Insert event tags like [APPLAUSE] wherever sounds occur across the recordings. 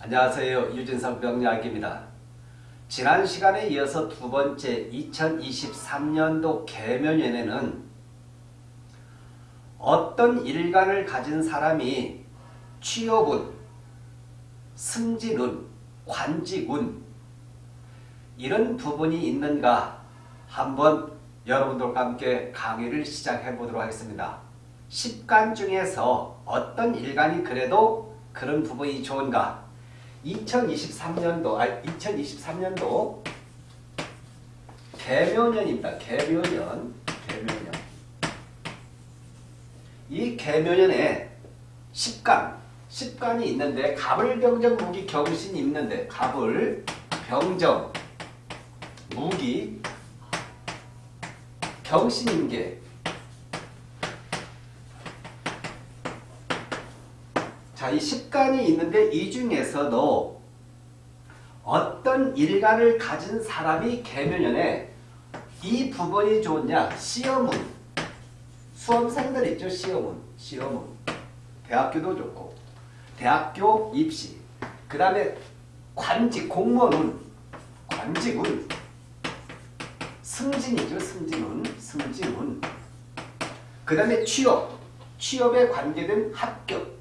안녕하세요. 유진석 명리학입니다. 지난 시간에 이어서 두 번째 2023년도 개면연에는 어떤 일간을 가진 사람이 취업운, 승진운, 관직운 이런 부분이 있는가 한번 여러분들과 함께 강의를 시작해 보도록 하겠습니다. 10간 중에서 어떤 일간이 그래도 그런 부분이 좋은가 2023년도, 아 2023년도 개묘년입니다. 개묘년, 개묘년. 이 개묘년에 10간, 10간이 있는데 갑을, 병정, 무기, 경신이 있는데 갑을, 병정, 무기, 경신임계 자, 이 10간이 있는데 이 중에서도 어떤 일간을 가진 사람이 개묘년에 이 부분이 좋냐? 시험은 수험생들 있죠? 시험은 시험은 대학교도 좋고. 대학교 입시. 그 다음에 관직 공무원은 관직은 승진이죠 승진은 승진은 그 다음에 취업. 취업에 관계된 합격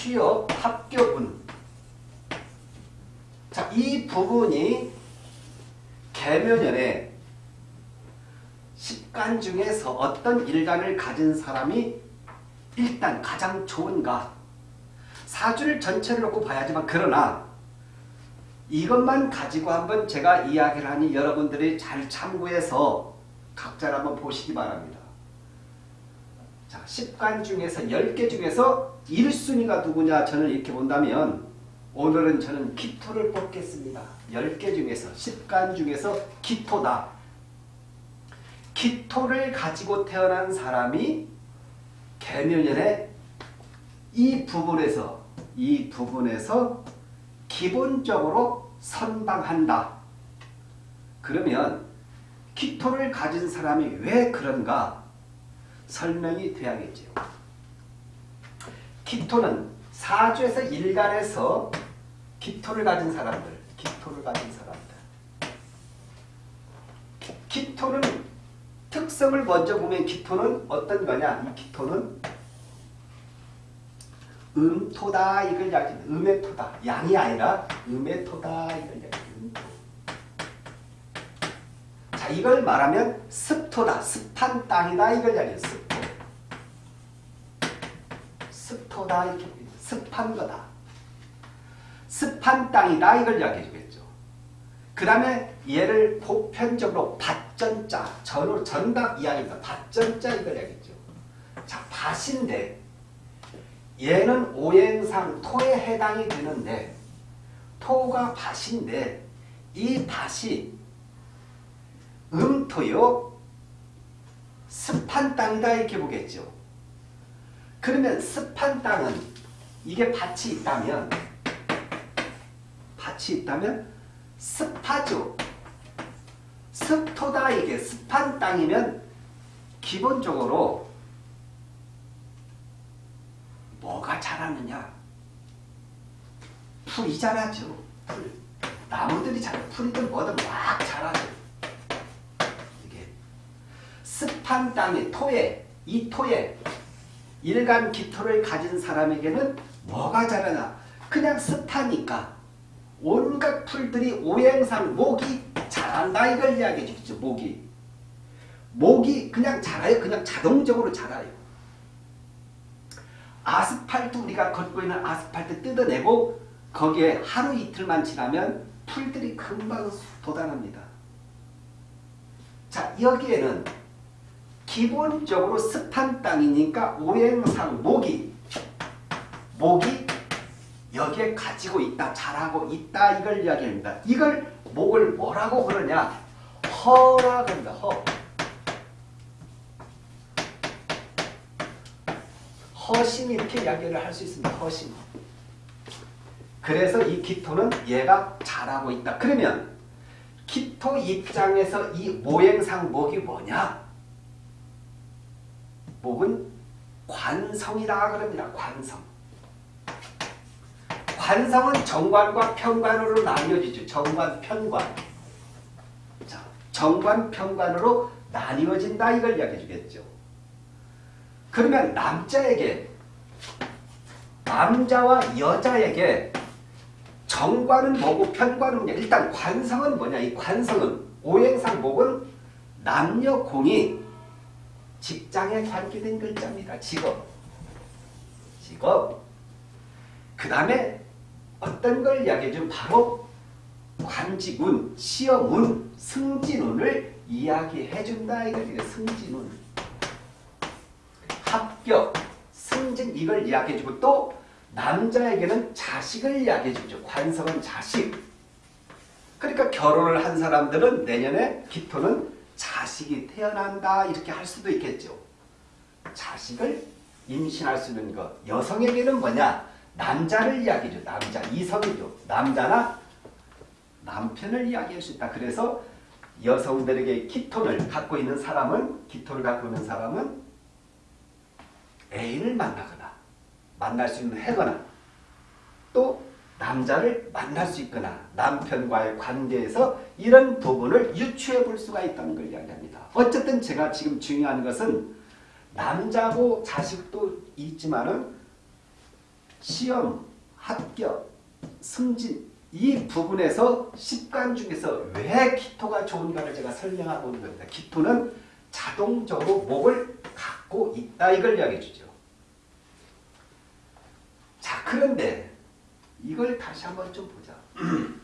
취업 합격운 자, 이 부분이 개묘년에 10간 중에서 어떤 일간을 가진 사람이 일단 가장 좋은가 사주를 전체를 놓고 봐야지만 그러나 이것만 가지고 한번 제가 이야기를 하니 여러분들이 잘 참고해서 각자를 한번 보시기 바랍니다. 자, 10간 중에서 10개 중에서 1순위가 누구냐 저는 이렇게 본다면 오늘은 저는 기토를 뽑겠습니다. 10개 중에서 10간 중에서 기토다. 기토를 가지고 태어난 사람이 개묘년에 이 부분에서 이 부분에서 기본적으로 선방한다. 그러면 기토를 가진 사람이 왜 그런가 설명이 돼야겠죠. 기토는 사주에서 일간에서 기토를 가진 사람들, 기토를 가진 사람들. 기토는 특성을 먼저 보면 기토는 어떤 거냐? 이 기토는 음토다 이걸 이야기 음의 토다. 양이 아니라 음의 토다 이걸 이야기 음토. 자, 이걸 말하면 습토다. 습한 땅이다 이걸 이야기해요. 습토. 습토다 이렇게 습한 거다. 습한 땅이다 이걸 이야기해 주겠죠. 그 다음에 얘를 보편적으로 밭전자, 전으로 전답 이야기입니다. 밭전자 이걸 이야기했죠. 자, 밭인데 얘는 오행상 토에 해당이 되는데 토가 밭인데 이 밭이 음토요 습한 땅이다 이렇게 보겠죠. 그러면 습한 땅은 이게 밭이 있다면 밭이 있다면 습하죠. 습토다 이게 습한 땅이면 기본적으로 뭐가 자라느냐? 풀이 자라죠. 풀. 나무들이 자라. 풀이든 뭐든 막 자라죠. 이게 습 한 땅의 토에 이 토에 일간 기토를 가진 사람에게는 뭐가 자라나? 그냥 습하니까 온갖 풀들이 오행상 목이 자란다 이걸 이야기해 주겠죠. 목이. 목이 그냥 자라요. 그냥 자동적으로 자라요. 아스팔트 우리가 걷고 있는 아스팔트 뜯어내고 거기에 하루 이틀만 지나면 풀들이 금방 돋아납니다. 자 여기에는 기본적으로 습한 땅이니까 오행상 목이 목이 여기에 가지고 있다 자라고 있다 이걸 이야기합니다. 이걸 목을 뭐라고 그러냐 허라 그런다 허 허심 이렇게 이야기를 할 수 있습니다. 허심. 그래서 이 기토는 얘가 잘하고 있다. 그러면 기토 입장에서 이 모행상 목이 뭐냐? 목은 관성이라 그럽니다. 관성. 관성은 정관과 편관으로 나뉘어지죠. 정관, 편관. 자, 정관, 편관으로 나뉘어진다 이걸 이야기해 주겠죠. 그러면 남자에게 남자와 여자에게 정관은 뭐고 편관은 뭐냐. 일단 관성은 뭐냐. 이 관성은 오행상 목은 남녀 공이 직장에 관계된 글자입니다. 직업. 직업. 그 다음에 어떤 걸 이야기해 주면 바로 관직운, 시험운, 승진운을 이야기해 준다. 이거죠. 승진운. 합격, 승진 이걸 이야기해 주고 또 남자에게는 자식을 이야기해 주죠. 관성은 자식. 그러니까 결혼을 한 사람들은 내년에 기토는 자식이 태어난다 이렇게 할 수도 있겠죠. 자식을 임신할 수 있는 것. 여성에게는 뭐냐? 남자를 이야기해줘. 남자, 이성이죠. 남자나 남편을 이야기할 수 있다. 그래서 여성들에게 기토를 갖고 있는 사람은 기토를 갖고 있는 사람은 애인을 만나거나 만날 수 있는 해거나 또 남자를 만날 수 있거나 남편과의 관계에서 이런 부분을 유추해 볼 수가 있다는 걸 이야기합니다. 어쨌든 제가 지금 중요한 것은 남자고 자식도 있지만 은 시험, 합격, 승진 이 부분에서 십간 중에서 왜 기토가 좋은가를 제가 설명하고 있는 겁니다. 기토는 자동적으로 목을 갖고 있다 이걸 이야기해 주죠. 자 그런데 이걸 다시 한번 좀 보자. [CLEARS THROAT]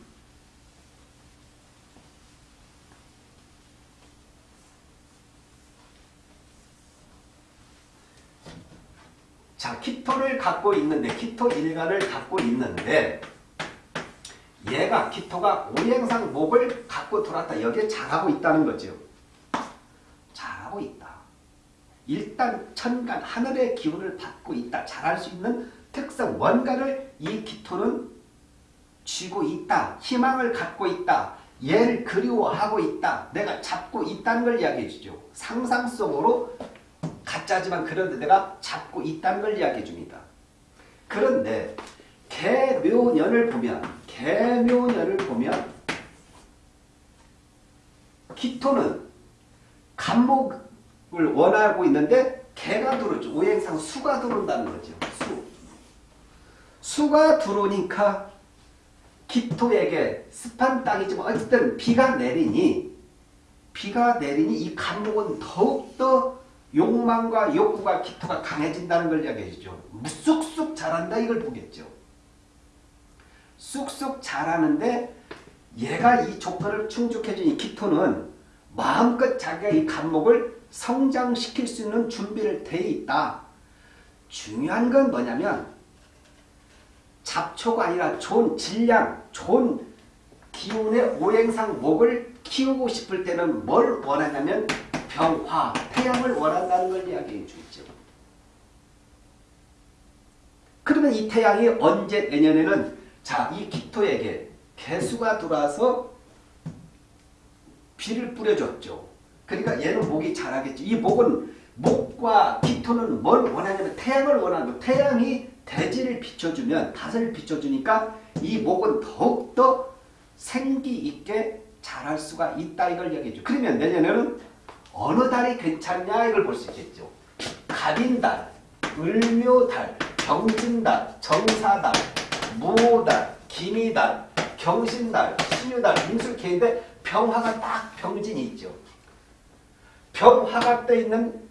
자, 키토를 갖고 있는데, 키토 일간을 갖고 있는데, 얘가, 키토가 오행상 목을 갖고 돌았다. 여기에 잘하고 있다는 거죠. 잘하고 있다. 일단 천간, 하늘의 기운을 받고 있다. 잘할 수 있는 특성, 뭔가를 이 키토는 쥐고 있다. 희망을 갖고 있다. 얘를 그리워하고 있다. 내가 잡고 있다는 걸 이야기해 주죠. 상상 속으로 가짜지만 그런데 내가 잡고 있다는 걸 이야기해 줍니다. 그런데 개묘년을 보면 개묘년을 보면 기토는 간목을 원하고 있는데 개가 들어오죠. 오행상 수가 들어온다는 거죠. 수. 수가 들어오니까 기토에게 습한 땅이지만 어쨌든 비가 내리니 비가 내리니 이 간목은 더욱더 욕망과 욕구가 기토가 강해진다는 걸 이야기해 주죠. 쑥쑥 자란다 이걸 보겠죠. 쑥쑥 자라는데 얘가 이 조건을 충족해 준 이 기토는 마음껏 자기가 이 간목을 성장시킬 수 있는 준비를 돼 있다. 중요한 건 뭐냐면 잡초가 아니라 좋은 질량, 좋은 기운의 오행상 목을 키우고 싶을 때는 뭘 원하냐면 병화, 태양을 원한다는 걸 이야기해 주죠. 그러면 이 태양이 언제 내년에는 자, 이 기토에게 개수가 들어와서 비를 뿌려줬죠. 그러니까 얘는 목이 자라겠죠. 이 목은 목과 기토는 뭘 원하냐면 태양을 원하는 거. 태양이 대지를 비춰주면 닷을 비춰주니까 이 목은 더욱더 생기 있게 자랄 수가 있다 이걸 얘기해줘. 그러면 내년에는 어느 달이 괜찮냐 이걸 볼 수 있겠죠. 갑인달, 을묘달, 경진달, 정사달, 무달, 기미달, 경신달, 신유달, 임술계인데 병화가 딱 병진이 있죠. 병화가 떠 있는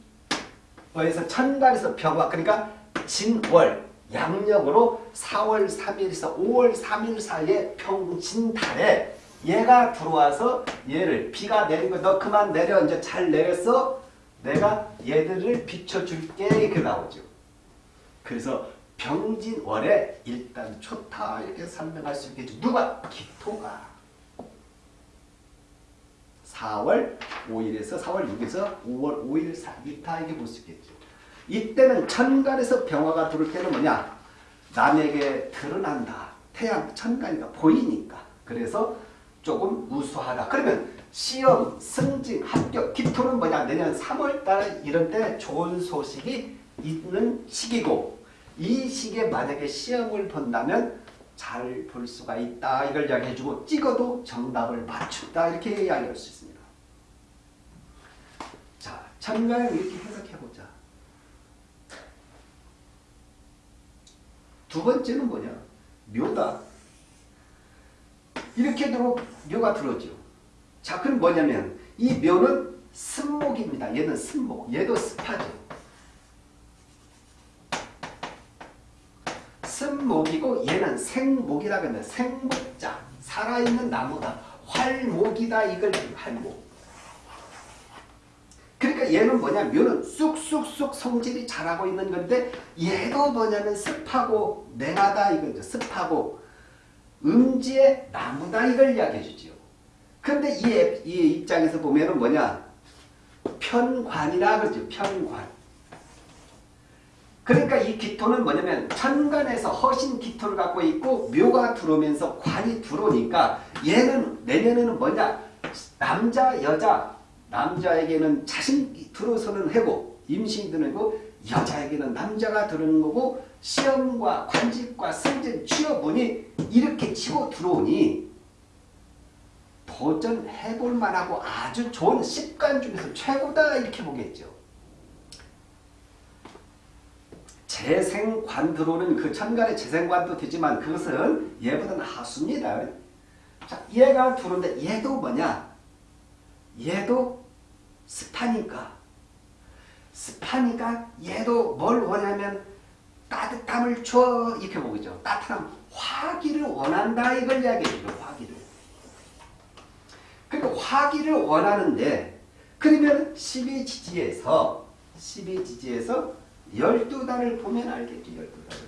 거에서 천간에서 병화 그러니까 진월 양력으로 4월 3일에서 5월 3일 사이에 병진달에 얘가 들어와서 얘를 비가 내린 거 너 그만 내려 이제 잘 내렸어 내가 얘들을 비춰줄게 이렇게 나오죠. 그래서 병진월에 일단 좋다 이렇게 설명할 수 있겠죠. 누가? 기토가 4월 5일에서 4월 6일에서 5월 5일 사이다 이게 볼 수 있겠죠. 이때는 천간에서 병화가 들어올 때는 뭐냐? 남에게 드러난다. 태양 천간이가 보이니까. 그래서 조금 우수하다. 그러면 시험, 승진, 합격, 기토는 뭐냐? 내년 3월달 이런 때 좋은 소식이 있는 시기고 이 시기에 만약에 시험을 본다면 잘 볼 수가 있다 이걸 이야기해주고 찍어도 정답을 맞춘다 이렇게 이야기할 수 있습니다. 자, 천가를 이렇게 해석해보자. 두 번째는 뭐냐? 묘다. 이렇게 들어 묘가 들어오죠. 자, 그럼 뭐냐면 이 묘는 습목입니다. 얘는 습목. 얘도 습하죠. 습목이고 얘는 생목이라 그러는데 생목자. 살아있는 나무다. 활목이다. 이걸 활목. 얘는 뭐냐 묘는 쑥쑥쑥 성질이 자라고 있는 건데 얘도 뭐냐면 습하고 냉하다 이거죠. 습하고 음지의 나무다 이걸 이야기해 주지요. 근데 이, 이 입장에서 보면은 뭐냐 편관이라 그러죠. 편관. 그러니까 이 기토는 뭐냐면 천간에서 허신 기토를 갖고 있고 묘가 들어오면서 관이 들어오니까 얘는 내년에는 뭐냐 남자 여자 남자에게는 자신이 들어서는 해고 임신이 드는 거고 여자에게는 남자가 들어오는 거고 시험과 관직과 승진 취업운이 이렇게 치고 들어오니 도전해볼 만하고 아주 좋은 습관 중에서 최고다 이렇게 보겠죠. 재생관 들어오는 그 천간의 재생관도 되지만 그것은 얘보다는 하수입니다. 자, 얘가 들어오는데 얘도 뭐냐? 얘도 습하니까 습하니까 얘도 뭘 원하면 따뜻함을 줘 이렇게 보죠. 따뜻함 화기를 원한다 이걸 이야기해요. 화기를. 그러니까 화기를 원하는데 그러면 12지지에서 12지지에서 12달을 보면 알겠죠. 12달을.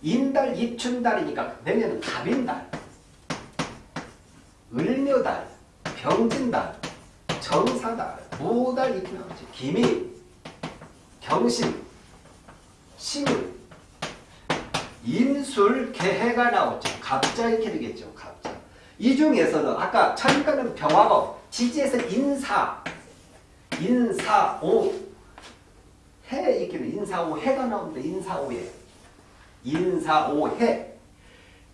인달, 입춘달이니까 내년은 갑인달, 을묘달, 병진달, 정사달, 무달 이렇게 나오죠. 기미, 경신, 신유, 임술, 개해가 나오죠. 갑자 이렇게 되겠죠. 갑자. 이 중에서는 아까 천간은 병화고 지지에서 인사, 인사오, 해 이렇게 인사오 해가 나오는데 인사오해, 인사오해.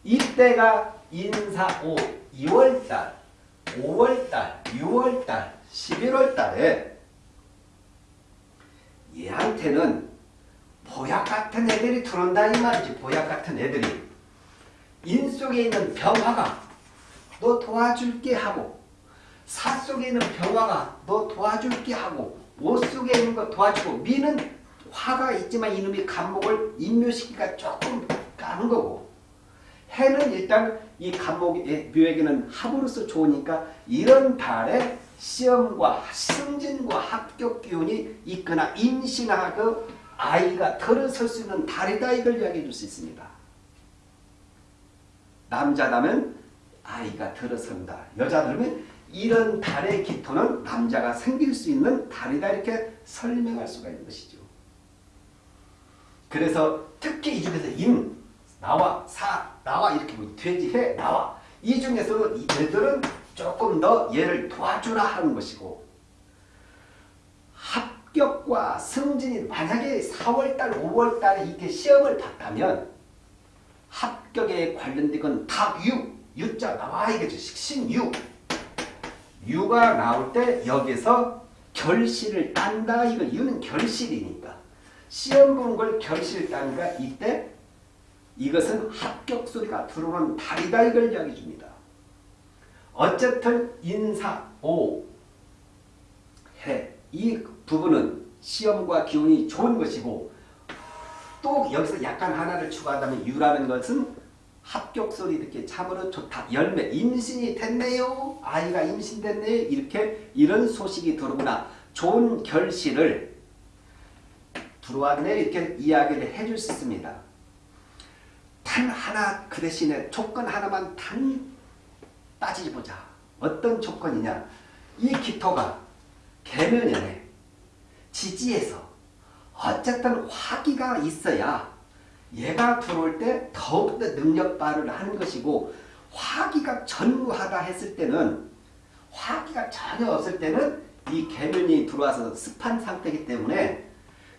이때가 인사오 2월달, 5월달, 6월달, 11월달에 얘한테는 보약 같은 애들이 들어온다 이 말이지. 보약 같은 애들이. 인 속에 있는 병화가 너 도와줄게 하고 사 속에 있는 병화가 너 도와줄게 하고 옷 속에 있는 거 도와주고 미는 화가 있지만 이놈이 간목을 인묘시키기가 조금 까는 거고 해는 일단 이 간목 묘에게는 합으로서 좋으니까 이런 달에 시험과 승진과 합격 기운이 있거나 임신하고 아이가 들어설 수 있는 달이다 이걸 이야기해 줄 수 있습니다. 남자라면 아이가 들어선다. 여자들은 이런 달의 기토는 남자가 생길 수 있는 달이다 이렇게 설명할 수가 있는 것이죠. 그래서 특히 이 중에서 임, 나와, 사, 나와 이렇게 뭐 돼지, 해, 나와 이 중에서는 얘들은 조금 더 얘를 도와주라 하는 것이고 합격과 승진이 만약에 4월달, 5월달에 이렇게 시험을 봤다면 합격에 관련된 건 닭유, 유자 나와 이겠죠. 식신유. 유가 나올 때 여기서 결실을 딴다. 이거 유는 결실이니까. 시험 보는 걸 결실 딴가 이때 이것은 합격 소리가 들어오는 달이다 이걸 이야기해 줍니다. 어쨌든 인사, 오, 해. 이 부분은 시험과 기운이 좋은 것이고 또 여기서 약간 하나를 추가한다면 유라는 것은 합격 소리 듣기 참으로 좋다. 열매, 임신이 됐네요. 아이가 임신됐네요. 이렇게 이런 소식이 들어오거나 좋은 결실을 들어왔네 이렇게 이야기를 해줄 수 있습니다. 단 하나 그 대신에 조건 하나만 단 따지지 보자. 어떤 조건이냐. 이 기토가 개면연에 지지에서 어쨌든 화기가 있어야 얘가 들어올 때 더욱더 능력 발휘를 하는 것이고 화기가 전무하다 했을 때는 화기가 전혀 없을 때는 이 계면이 들어와서 습한 상태이기 때문에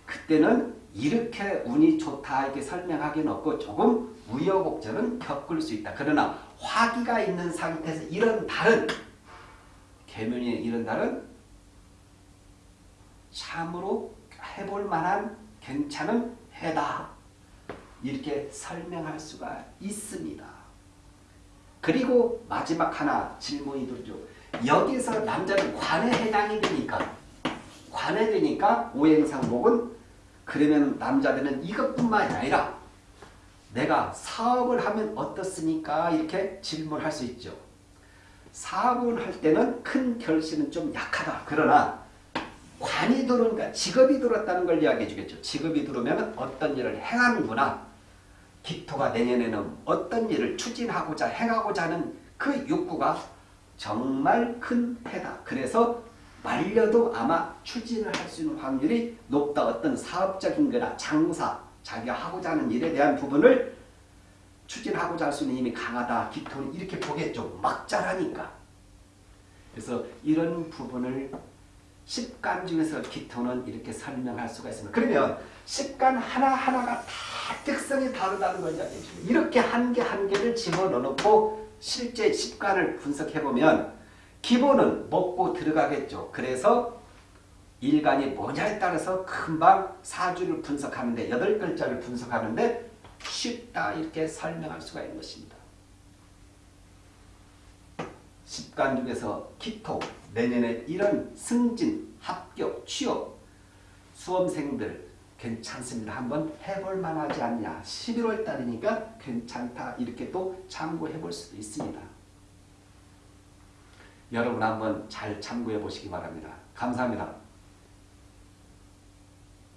그때는 이렇게 운이 좋다 이렇게 설명하기는 없고 조금 우여곡절은 겪을 수 있다. 그러나 화기가 있는 상태에서 이런 달은 개면이 이런 달은 참으로 해볼 만한 괜찮은 해다. 이렇게 설명할 수가 있습니다. 그리고 마지막 하나 질문이 들죠. 여기서 남자는 관에 해당이 되니까 관에 되니까 오행상목은 그러면 남자들은 이것뿐만이 아니라 내가 사업을 하면 어떻습니까? 이렇게 질문할 수 있죠. 사업을 할 때는 큰 결실은 좀 약하다. 그러나 관이 들어오니까 직업이 들었다는 걸 이야기해 주겠죠. 직업이 들어오면 어떤 일을 행하는구나. 기토가 내년에는 어떤 일을 추진하고자 행하고자 하는 그 욕구가 정말 큰 해다. 그래서 말려도 아마 추진을 할 수 있는 확률이 높다. 어떤 사업적인 거나 장사, 자기가 하고자 하는 일에 대한 부분을 추진하고자 할 수 있는 힘이 강하다. 기토는 이렇게 보겠죠. 막 자라니까. 그래서 이런 부분을 십간 중에서 기토는 이렇게 설명할 수가 있습니다. 그러면 십간 하나하나가 다 특성이 다르다는 줍니다. 이렇게 한 개 한 개를 집어넣고 실제 십간을 분석해보면 기본은 먹고 들어가겠죠. 그래서 일간이 뭐냐에 따라서 금방 사주를 분석하는데 여덟 글자를 분석하는데 쉽다 이렇게 설명할 수가 있는 것입니다. 십간 중에서 기토, 내년에 이런 승진, 합격, 취업, 수험생들 괜찮습니다. 한번 해볼 만하지 않냐. 11월 달이니까 괜찮다. 이렇게 또 참고해 볼 수도 있습니다. 여러분 한번 잘 참고해 보시기 바랍니다. 감사합니다.